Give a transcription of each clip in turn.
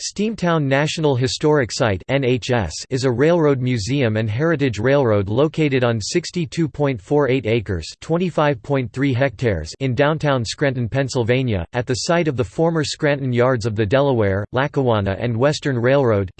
Steamtown National Historic Site is a railroad museum and heritage railroad located on 62.48 acres hectares in downtown Scranton, Pennsylvania, at the site of the former Scranton Yards of the Delaware, Lackawanna and Western Railroad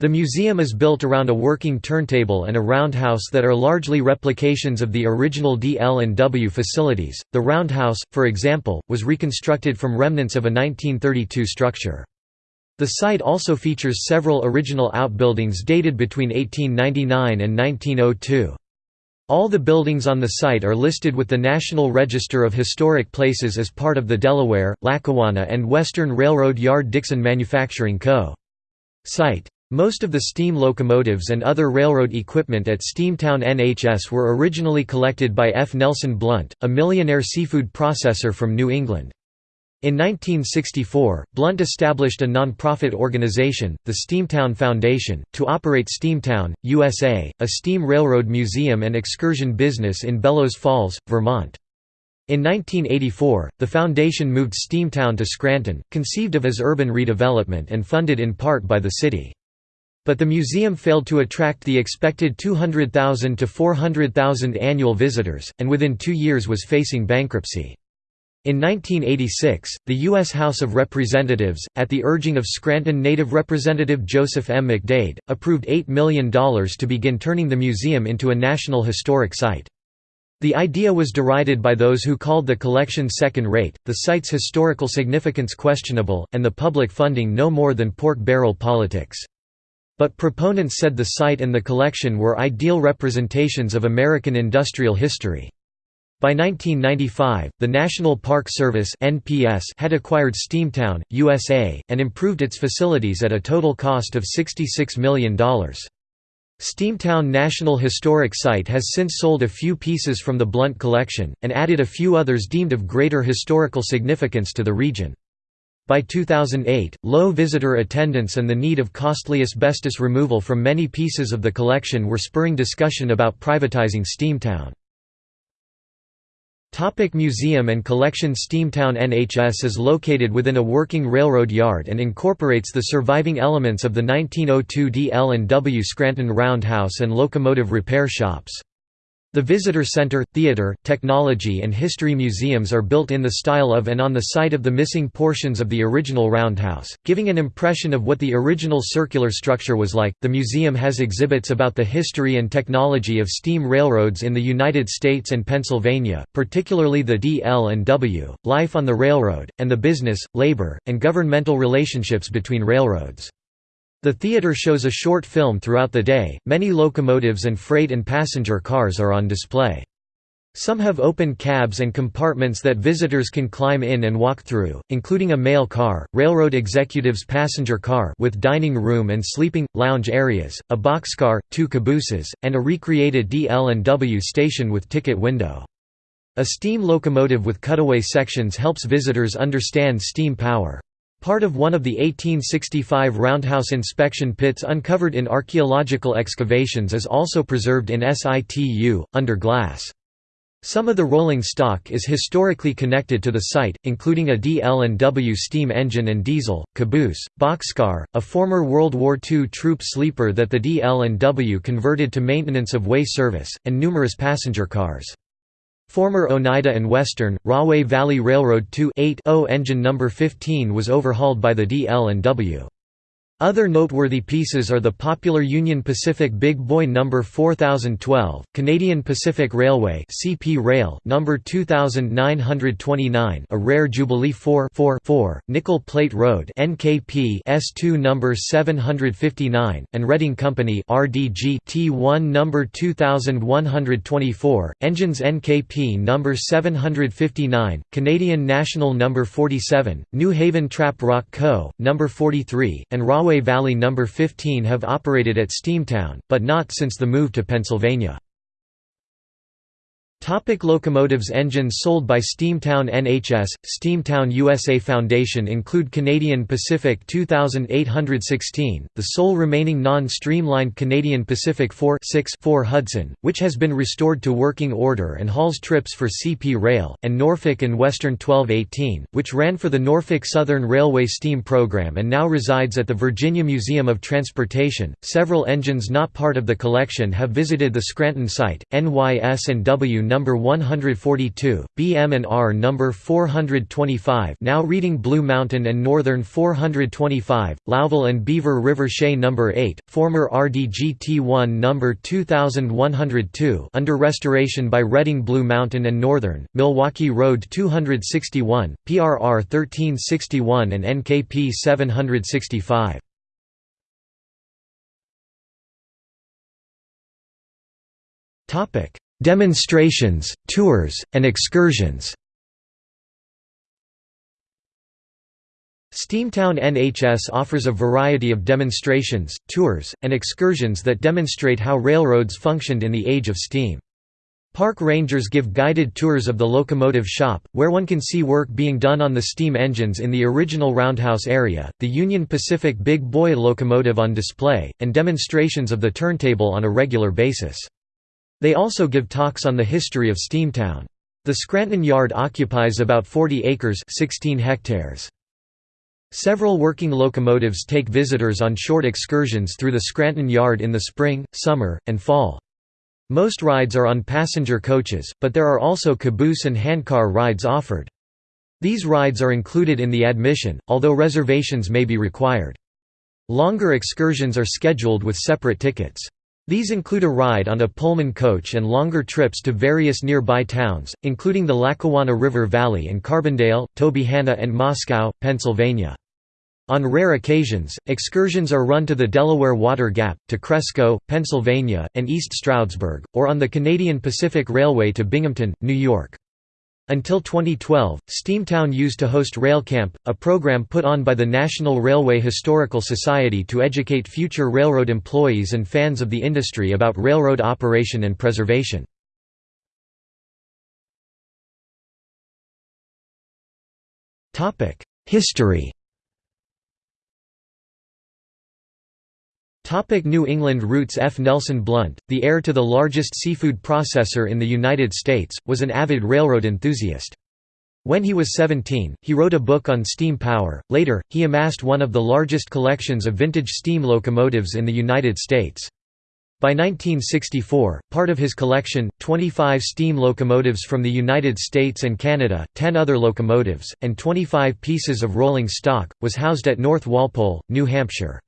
The museum is built around a working turntable and a roundhouse that are largely replications of the original DL&W facilities. The roundhouse, for example, was reconstructed from remnants of a 1932 structure. The site also features several original outbuildings dated between 1899 and 1902. All the buildings on the site are listed with the National Register of Historic Places as part of the Delaware, Lackawanna and Western Railroad Yard Dickson Manufacturing Co. site. Most of the steam locomotives and other railroad equipment at Steamtown NHS were originally collected by F. Nelson Blount, a millionaire seafood processor from New England. In 1964, Blount established a non-profit organization, the Steamtown Foundation, to operate Steamtown, USA, a steam railroad museum and excursion business in Bellows Falls, Vermont. In 1984, the foundation moved Steamtown to Scranton, conceived of as urban redevelopment and funded in part by the city. But the museum failed to attract the expected 200,000 to 400,000 annual visitors, and within two years was facing bankruptcy. In 1986, the U.S. House of Representatives, at the urging of Scranton native Representative Joseph M. McDade, approved $8 million to begin turning the museum into a National Historic Site. The idea was derided by those who called the collection second-rate, the site's historical significance questionable, and the public funding no more than pork barrel politics. But proponents said the site and the collection were ideal representations of American industrial history. By 1995, the National Park Service had acquired Steamtown, USA, and improved its facilities at a total cost of $66 million. Steamtown National Historic Site has since sold a few pieces from the Blount collection, and added a few others deemed of greater historical significance to the region. By 2008, low visitor attendance and the need of costly asbestos removal from many pieces of the collection were spurring discussion about privatizing Steamtown. Topic museum and collection Steamtown NHS is located within a working railroad yard and incorporates the surviving elements of the 1902 DL&W Scranton Roundhouse and locomotive repair shops. The Visitor Center, Theater, Technology and History museums are built in the style of and on the site of the missing portions of the original roundhouse, giving an impression of what the original circular structure was like. The museum has exhibits about the history and technology of steam railroads in the United States and Pennsylvania, particularly the DL and W, life on the railroad, and the business, labor, and governmental relationships between railroads. The theater shows a short film throughout the day, many locomotives and freight and passenger cars are on display. Some have open cabs and compartments that visitors can climb in and walk through, including a mail car, railroad executives' passenger car with dining room and sleeping, lounge areas, a boxcar, two cabooses, and a recreated DL&W station with ticket window. A steam locomotive with cutaway sections helps visitors understand steam power. Part of one of the 1865 roundhouse inspection pits uncovered in archaeological excavations is also preserved in situ, under glass. Some of the rolling stock is historically connected to the site, including a DL&W steam engine and diesel, caboose, boxcar, a former World War II troop sleeper that the DL&W converted to maintenance of way service, and numerous passenger cars. Former Oneida and Western, Rahway Valley Railroad 2 engine number 15 was overhauled by the DL&W. Other noteworthy pieces are the popular Union Pacific Big Boy No. 4012, Canadian Pacific Railway CP Rail No. 2929 a rare Jubilee 4-4-4, Nickel Plate Road NKP S2 No. 759, and Reading Company RDG T1 No. 2124, engines NKP No. 759, Canadian National No. 47, New Haven Trap Rock Co., No. 43, and Rahway Rahway Valley No. 15 have operated at Steamtown, but not since the move to Pennsylvania. Topic locomotives Engines sold by Steamtown NHS, Steamtown USA Foundation include Canadian Pacific 2816, the sole remaining non-streamlined Canadian Pacific 4 4 Hudson, which has been restored to working order and hauls trips for CP Rail, and Norfolk and Western 1218, which ran for the Norfolk Southern Railway steam program and now resides at the Virginia Museum of Transportation. Several engines not part of the collection have visited the Scranton site, NYS and W number 142, BM and R number 425 now reading Blue Mountain and Northern 425, Lowville and Beaver River Shay number 8, former RDGT1 number 2102 under restoration by Reading Blue Mountain and Northern, Milwaukee Road 261, PRR 1361 and NKP 765. Topic Demonstrations, tours, and excursions Steamtown NHS offers a variety of demonstrations, tours, and excursions that demonstrate how railroads functioned in the age of steam. Park rangers give guided tours of the locomotive shop, where one can see work being done on the steam engines in the original roundhouse area, the Union Pacific Big Boy locomotive on display, and demonstrations of the turntable on a regular basis. They also give talks on the history of Steamtown. The Scranton Yard occupies about 40 acres 16 hectares. Several working locomotives take visitors on short excursions through the Scranton Yard in the spring, summer, and fall. Most rides are on passenger coaches, but there are also caboose and handcar rides offered. These rides are included in the admission, although reservations may be required. Longer excursions are scheduled with separate tickets. These include a ride on a Pullman coach and longer trips to various nearby towns, including the Lackawanna River Valley and Carbondale, Tobyhanna and Moscow, Pennsylvania. On rare occasions, excursions are run to the Delaware Water Gap, to Cresco, Pennsylvania, and East Stroudsburg, or on the Canadian Pacific Railway to Binghamton, New York. Until 2012, Steamtown used to host RailCamp, a program put on by the National Railway Historical Society to educate future railroad employees and fans of the industry about railroad operation and preservation. History New England roots F. Nelson Blount, the heir to the largest seafood processor in the United States, was an avid railroad enthusiast. When he was 17, he wrote a book on steam power. Later, he amassed one of the largest collections of vintage steam locomotives in the United States. By 1964, part of his collection, 25 steam locomotives from the United States and Canada, 10 other locomotives, and 25 pieces of rolling stock, was housed at North Walpole, New Hampshire.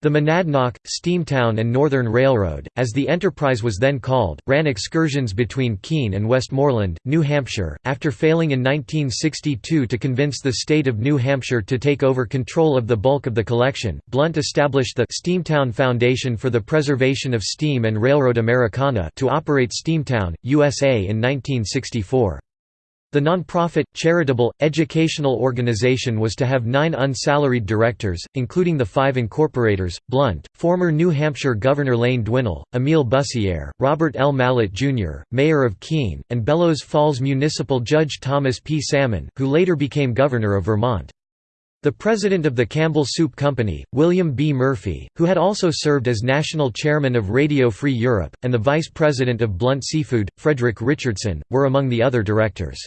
The Monadnock, Steamtown and Northern Railroad, as the enterprise was then called, ran excursions between Keene and Westmoreland, New Hampshire. After failing in 1962 to convince the state of New Hampshire to take over control of the bulk of the collection, Blount established the Steamtown Foundation for the Preservation of Steam and Railroad Americana to operate Steamtown, USA in 1964. The non-profit, charitable, educational organization was to have nine unsalaried directors, including the five incorporators, Blount, former New Hampshire Governor Lane Dwinell, Emile Bussière, Robert L. Mallett, Jr., mayor of Keene, and Bellows Falls Municipal Judge Thomas P. Salmon, who later became governor of Vermont. The president of the Campbell Soup Company, William B. Murphy, who had also served as national chairman of Radio Free Europe, and the vice president of Blount Seafood, Frederick Richardson, were among the other directors.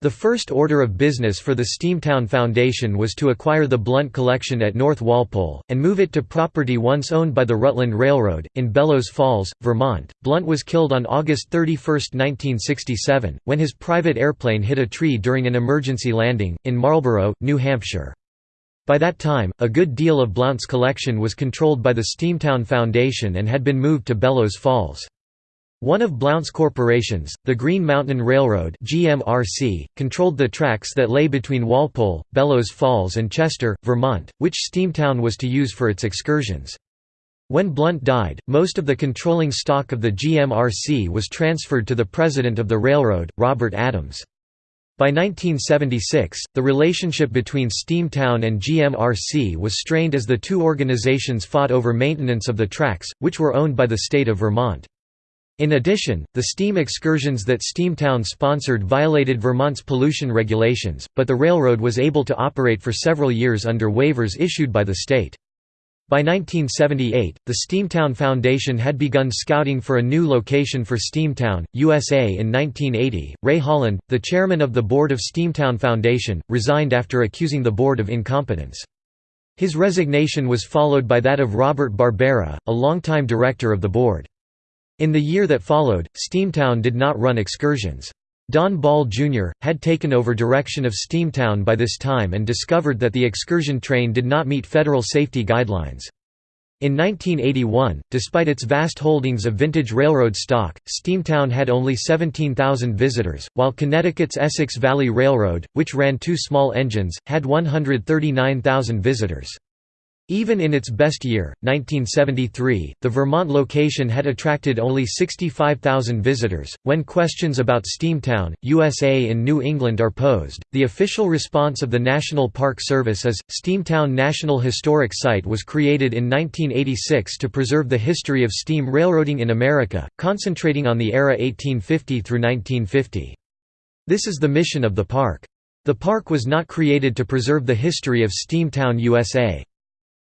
The first order of business for the Steamtown Foundation was to acquire the Blount Collection at North Walpole, and move it to property once owned by the Rutland Railroad, in Bellows Falls, Vermont. Blount was killed on August 31, 1967, when his private airplane hit a tree during an emergency landing, in Marlborough, New Hampshire. By that time, a good deal of Blount's collection was controlled by the Steamtown Foundation and had been moved to Bellows Falls. One of Blount's corporations, the Green Mountain Railroad GMRC, controlled the tracks that lay between Walpole, Bellows Falls and Chester, Vermont, which Steamtown was to use for its excursions. When Blount died, most of the controlling stock of the GMRC was transferred to the president of the railroad, Robert Adams. By 1976, the relationship between Steamtown and GMRC was strained as the two organizations fought over maintenance of the tracks, which were owned by the state of Vermont. In addition, the steam excursions that Steamtown sponsored violated Vermont's pollution regulations, but the railroad was able to operate for several years under waivers issued by the state. By 1978, the Steamtown Foundation had begun scouting for a new location for Steamtown, USA in 1980. Ray Holland, the chairman of the board of Steamtown Foundation, resigned after accusing the board of incompetence. His resignation was followed by that of Robert Barbera, a longtime director of the board. In the year that followed, Steamtown did not run excursions. Don Ball Jr., had taken over direction of Steamtown by this time and discovered that the excursion train did not meet federal safety guidelines. In 1981, despite its vast holdings of vintage railroad stock, Steamtown had only 17,000 visitors, while Connecticut's Essex Valley Railroad, which ran two small engines, had 139,000 visitors. Even in its best year, 1973, the Vermont location had attracted only 65,000 visitors. When questions about Steamtown, USA in New England are posed, the official response of the National Park Service is Steamtown National Historic Site was created in 1986 to preserve the history of steam railroading in America, concentrating on the era 1850 through 1950. This is the mission of the park. The park was not created to preserve the history of Steamtown, USA.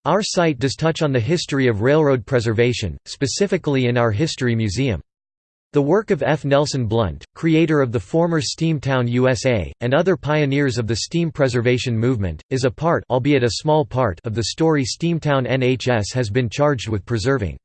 Our site does touch on the history of railroad preservation, specifically in our History Museum. The work of F. Nelson Blount, creator of the former Steamtown USA, and other pioneers of the steam preservation movement, is a part albeit a small part of the story Steamtown NHS has been charged with preserving.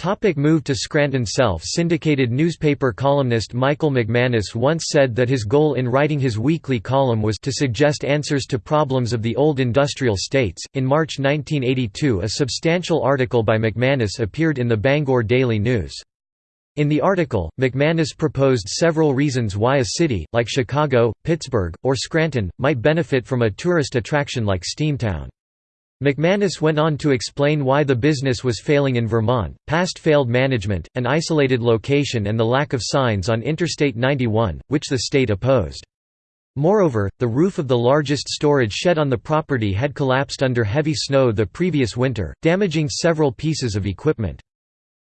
Topic move to Scranton Self-syndicated newspaper columnist Michael McManus once said that his goal in writing his weekly column was to suggest answers to problems of the old industrial states. In March 1982 a substantial article by McManus appeared in the Bangor Daily News. In the article, McManus proposed several reasons why a city, like Chicago, Pittsburgh, or Scranton, might benefit from a tourist attraction like Steamtown. McManus went on to explain why the business was failing in Vermont, past failed management, an isolated location and the lack of signs on Interstate 91, which the state opposed. Moreover, the roof of the largest storage shed on the property had collapsed under heavy snow the previous winter, damaging several pieces of equipment.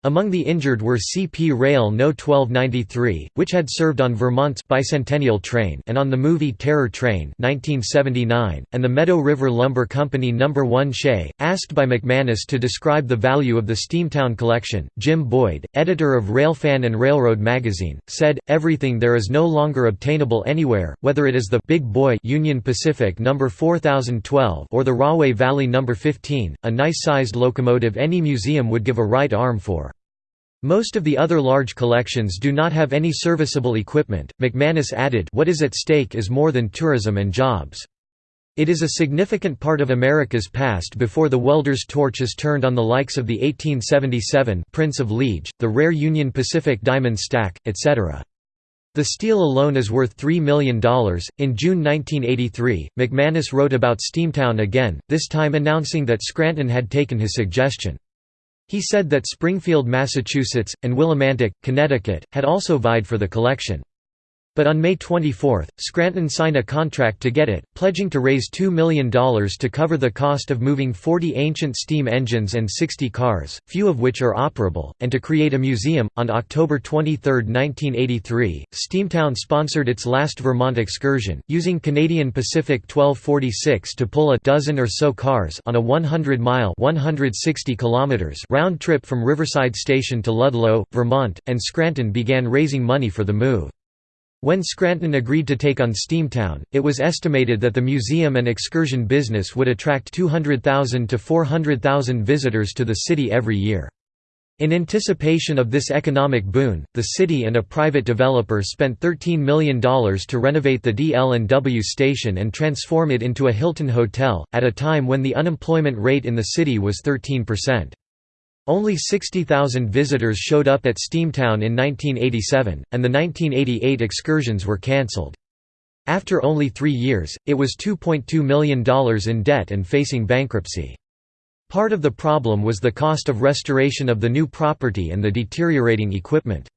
Among the injured were CP Rail No. 1293, which had served on Vermont's bicentennial train and on the movie Terror Train 1979, and the Meadow River Lumber Company No. 1 Shay. Asked by McManus to describe the value of the Steamtown collection, Jim Boyd, editor of Railfan and Railroad magazine, said, Everything there is no longer obtainable anywhere, whether it is the Big Boy Union Pacific No. 4012 or the Rahway Valley No. 15, a nice-sized locomotive any museum would give a right arm for. Most of the other large collections do not have any serviceable equipment. McManus added, What is at stake is more than tourism and jobs. It is a significant part of America's past before the welder's torch is turned on the likes of the 1877 Prince of Liege, the rare Union Pacific diamond stack, etc. The steel alone is worth $3 million. In June 1983, McManus wrote about Steamtown again, this time announcing that Scranton had taken his suggestion. He said that Springfield, Massachusetts, and Willimantic, Connecticut, had also vied for the collection. But on May 24, Scranton signed a contract to get it, pledging to raise $2 million to cover the cost of moving 40 ancient steam engines and 60 cars, few of which are operable, and to create a museum. On October 23, 1983, Steamtown sponsored its last Vermont excursion, using Canadian Pacific 1246 to pull a dozen or so cars on a 100-mile (160 kilometers) round trip from Riverside Station to Ludlow, Vermont, and Scranton began raising money for the move. When Scranton agreed to take on Steamtown, it was estimated that the museum and excursion business would attract 200,000 to 400,000 visitors to the city every year. In anticipation of this economic boon, the city and a private developer spent $13 million to renovate the DL&W station and transform it into a Hilton hotel, at a time when the unemployment rate in the city was 13%. Only 60,000 visitors showed up at Steamtown in 1987, and the 1988 excursions were cancelled. After only three years, it was $2.2 million in debt and facing bankruptcy. Part of the problem was the cost of restoration of the new property and the deteriorating equipment.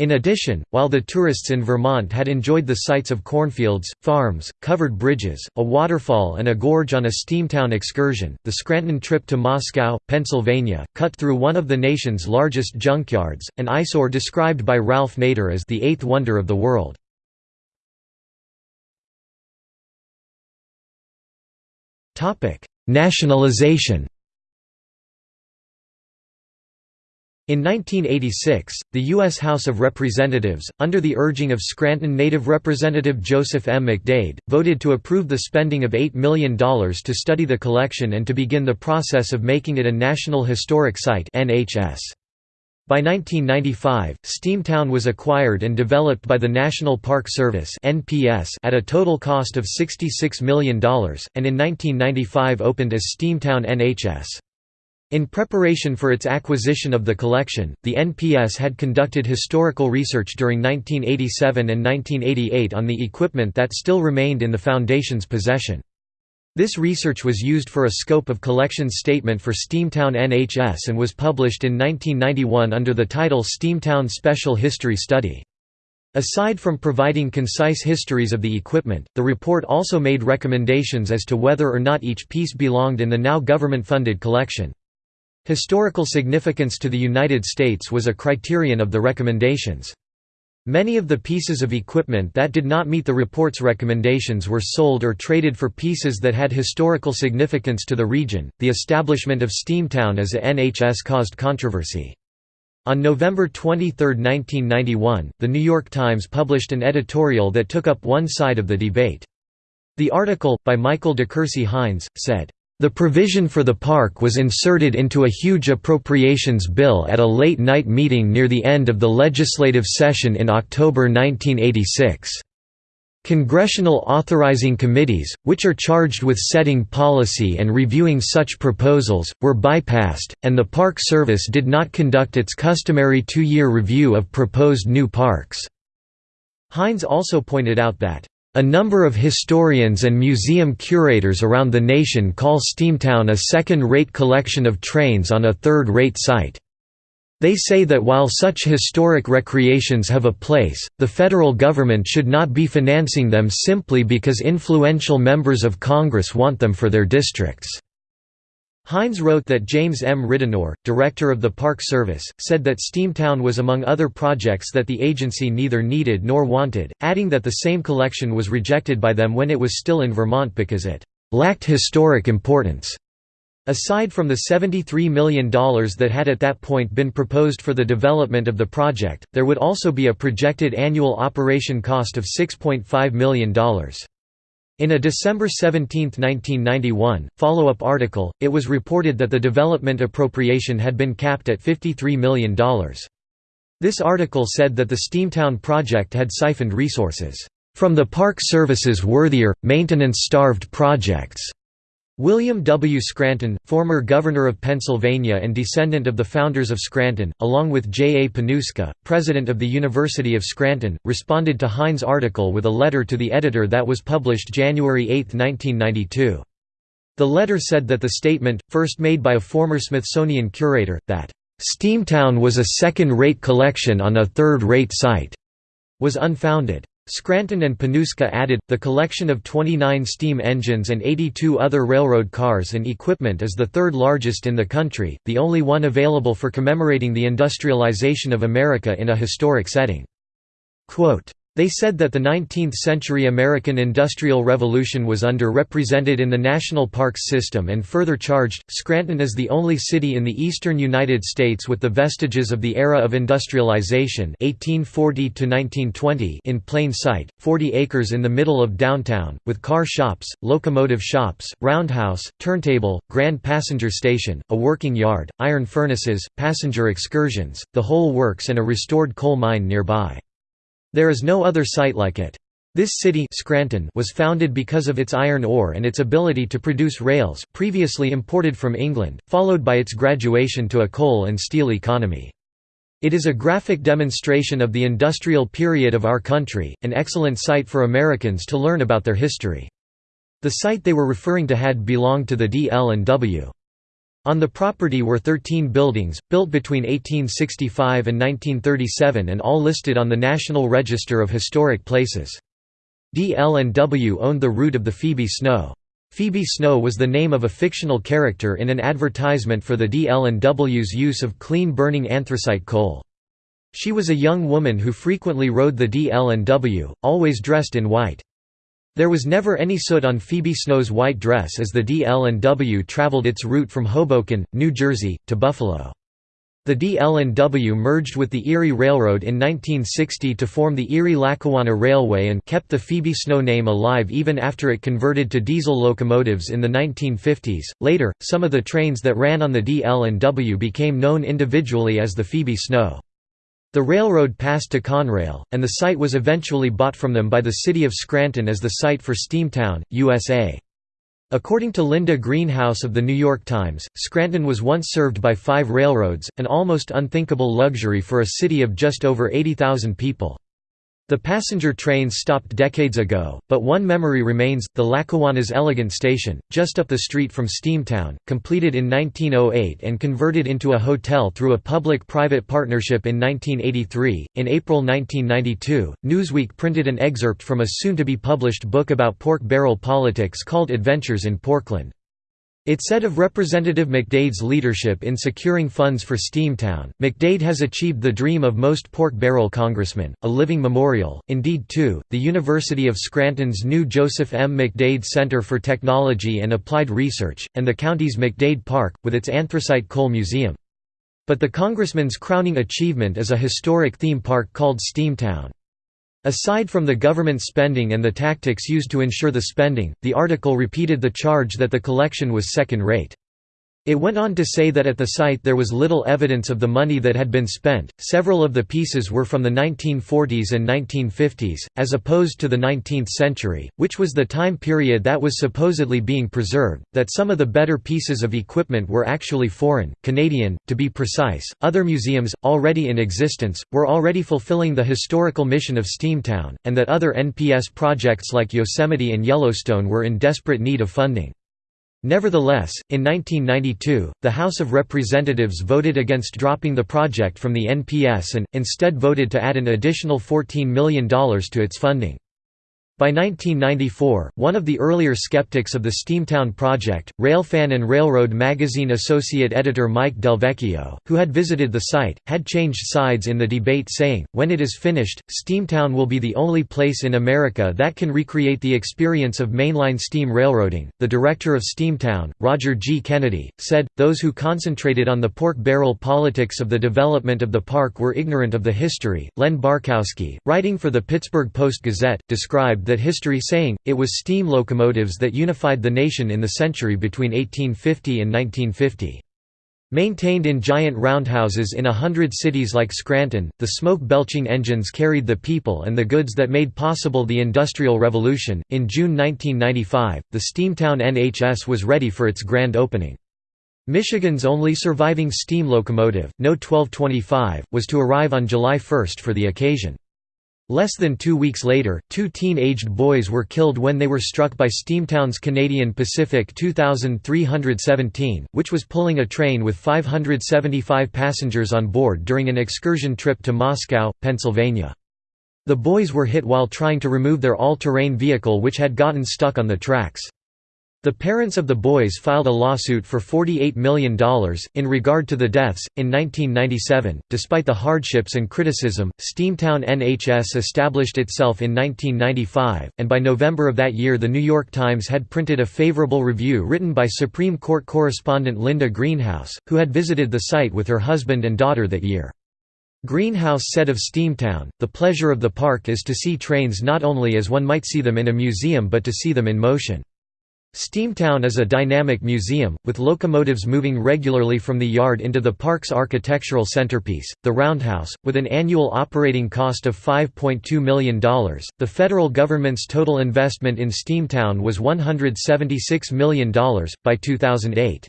In addition, while the tourists in Vermont had enjoyed the sights of cornfields, farms, covered bridges, a waterfall and a gorge on a Steamtown excursion, the Scranton trip to Moscow, Pennsylvania, cut through one of the nation's largest junkyards, an eyesore described by Ralph Nader as the eighth wonder of the world. Nationalization In 1986, the U.S. House of Representatives, under the urging of Scranton native Representative Joseph M. McDade, voted to approve the spending of $8 million to study the collection and to begin the process of making it a National Historic Site NHS. By 1995, Steamtown was acquired and developed by the National Park Service at a total cost of $66 million, and in 1995 opened as Steamtown NHS. In preparation for its acquisition of the collection, the NPS had conducted historical research during 1987 and 1988 on the equipment that still remained in the Foundation's possession. This research was used for a scope of collections statement for Steamtown NHS and was published in 1991 under the title Steamtown Special History Study. Aside from providing concise histories of the equipment, the report also made recommendations as to whether or not each piece belonged in the now government-funded collection. Historical significance to the United States was a criterion of the recommendations. Many of the pieces of equipment that did not meet the report's recommendations were sold or traded for pieces that had historical significance to the region. The establishment of Steamtown as a NHS caused controversy. On November 23, 1991, The New York Times published an editorial that took up one side of the debate. The article, by Michael DeCourcy Hinds, said, the provision for the park was inserted into a huge appropriations bill at a late-night meeting near the end of the legislative session in October 1986. Congressional authorizing committees, which are charged with setting policy and reviewing such proposals, were bypassed, and the Park Service did not conduct its customary two-year review of proposed new parks. Hinds also pointed out that a number of historians and museum curators around the nation call Steamtown a second-rate collection of trains on a third-rate site. They say that while such historic recreations have a place, the federal government should not be financing them simply because influential members of Congress want them for their districts. Hinds wrote that James M. Ridenour, director of the Park Service, said that Steamtown was among other projects that the agency neither needed nor wanted, adding that the same collection was rejected by them when it was still in Vermont because it lacked historic importance. Aside from the $73 million that had at that point been proposed for the development of the project, there would also be a projected annual operation cost of $6.5 million. In a December 17, 1991, follow-up article, it was reported that the development appropriation had been capped at $53 million. This article said that the Steamtown project had siphoned resources from the Park Service's worthier, maintenance-starved projects. William W. Scranton, former governor of Pennsylvania and descendant of the founders of Scranton, along with J. A. Panuska, president of the University of Scranton, responded to Hinds' article with a letter to the editor that was published January 8, 1992. The letter said that the statement, first made by a former Smithsonian curator, that, "...Steamtown was a second-rate collection on a third-rate site," was unfounded. Scranton and Panuska added, the collection of 29 steam engines and 82 other railroad cars and equipment is the third largest in the country, the only one available for commemorating the industrialization of America in a historic setting. Quote, they said that the 19th-century American Industrial Revolution was underrepresented in the national parks system and further charged, Scranton is the only city in the eastern United States with the vestiges of the era of industrialization 1840 in plain sight, 40 acres in the middle of downtown, with car shops, locomotive shops, roundhouse, turntable, grand passenger station, a working yard, iron furnaces, passenger excursions, the whole works and a restored coal mine nearby. There is no other site like it. This city Scranton was founded because of its iron ore and its ability to produce rails previously imported from England, followed by its graduation to a coal and steel economy. It is a graphic demonstration of the industrial period of our country, an excellent site for Americans to learn about their history. The site they were referring to had belonged to the DL&W. On the property were 13 buildings, built between 1865 and 1937 and all listed on the National Register of Historic Places. DL&W owned the route of the Phoebe Snow. Phoebe Snow was the name of a fictional character in an advertisement for the DL&W's use of clean-burning anthracite coal. She was a young woman who frequently rode the DL&W, always dressed in white. There was never any soot on Phoebe Snow's white dress as the DL&W traveled its route from Hoboken, New Jersey, to Buffalo. The DL&W merged with the Erie Railroad in 1960 to form the Erie-Lackawanna Railway and kept the Phoebe Snow name alive even after it converted to diesel locomotives in the 1950s. Later, some of the trains that ran on the DL&W became known individually as the Phoebe Snow. The railroad passed to Conrail, and the site was eventually bought from them by the city of Scranton as the site for Steamtown, USA. According to Linda Greenhouse of The New York Times, Scranton was once served by five railroads, an almost unthinkable luxury for a city of just over 80,000 people. The passenger trains stopped decades ago, but one memory remains, the Lackawanna's Elegant Station, just up the street from Steamtown, completed in 1908 and converted into a hotel through a public-private partnership in 1983. In April 1992, Newsweek printed an excerpt from a soon-to-be-published book about pork barrel politics called Adventures in Porkland. It said of Representative McDade's leadership in securing funds for Steamtown, McDade has achieved the dream of most pork barrel congressmen, a living memorial. Indeed, too, the University of Scranton's new Joseph M. McDade Center for Technology and Applied Research, and the county's McDade Park, with its anthracite coal museum. But the congressman's crowning achievement is a historic theme park called Steamtown. Aside from the government spending and the tactics used to ensure the spending, the article repeated the charge that the collection was second-rate. It went on to say that at the site there was little evidence of the money that had been spent. Several of the pieces were from the 1940s and 1950s, as opposed to the 19th century, which was the time period that was supposedly being preserved. That some of the better pieces of equipment were actually foreign, Canadian, to be precise. Other museums, already in existence, were already fulfilling the historical mission of Steamtown, and that other NPS projects like Yosemite and Yellowstone were in desperate need of funding. Nevertheless, in 1992, the House of Representatives voted against dropping the project from the NPS and, instead voted to add an additional $14 million to its funding. By 1994, one of the earlier skeptics of the Steamtown project, Railfan and Railroad magazine associate editor Mike Delvecchio, who had visited the site, had changed sides in the debate saying, when it is finished, Steamtown will be the only place in America that can recreate the experience of mainline steam railroading. The director of Steamtown, Roger G. Kennedy, said, those who concentrated on the pork barrel politics of the development of the park were ignorant of the history. Len Barcousky, writing for the Pittsburgh Post-Gazette, described that history saying, it was steam locomotives that unified the nation in the century between 1850 and 1950. Maintained in giant roundhouses in a hundred cities like Scranton, the smoke-belching engines carried the people and the goods that made possible the Industrial Revolution. In June 1995, the Steamtown NHS was ready for its grand opening. Michigan's only surviving steam locomotive, No 1225, was to arrive on July 1 for the occasion. Less than two weeks later, two teen-aged boys were killed when they were struck by Steamtown's Canadian Pacific 2317, which was pulling a train with 575 passengers on board during an excursion trip to Moscow, Pennsylvania. The boys were hit while trying to remove their all-terrain vehicle which had gotten stuck on the tracks. The parents of the boys filed a lawsuit for $48 million. In regard to the deaths, in 1997, despite the hardships and criticism, Steamtown NHS established itself in 1995, and by November of that year, The New York Times had printed a favorable review written by Supreme Court correspondent Linda Greenhouse, who had visited the site with her husband and daughter that year. Greenhouse said of Steamtown, The pleasure of the park is to see trains not only as one might see them in a museum but to see them in motion. Steamtown is a dynamic museum, with locomotives moving regularly from the yard into the park's architectural centerpiece, the roundhouse, with an annual operating cost of $5.2 million. The federal government's total investment in Steamtown was $176 million. By 2008,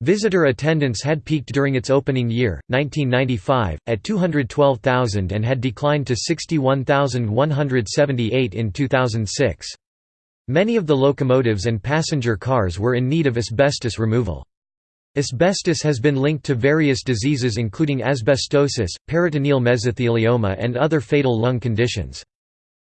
Visitor attendance had peaked during its opening year, 1995, at 212,000 and had declined to 61,178 in 2006. Many of the locomotives and passenger cars were in need of asbestos removal. Asbestos has been linked to various diseases including asbestosis, peritoneal mesothelioma and other fatal lung conditions.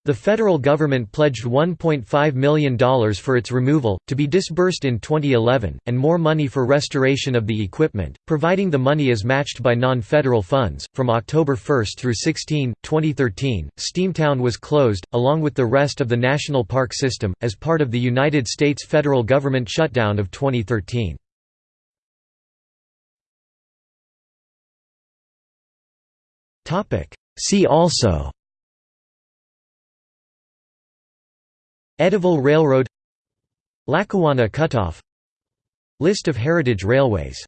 The federal government pledged $1.5 million for its removal, to be disbursed in 2011, and more money for restoration of the equipment, providing the money is matched by non federal funds. From October 1 through 16, 2013, Steamtown was closed, along with the rest of the national park system, as part of the United States federal government shutdown of 2013. See also Edaville Railroad Lackawanna Cutoff List of heritage railways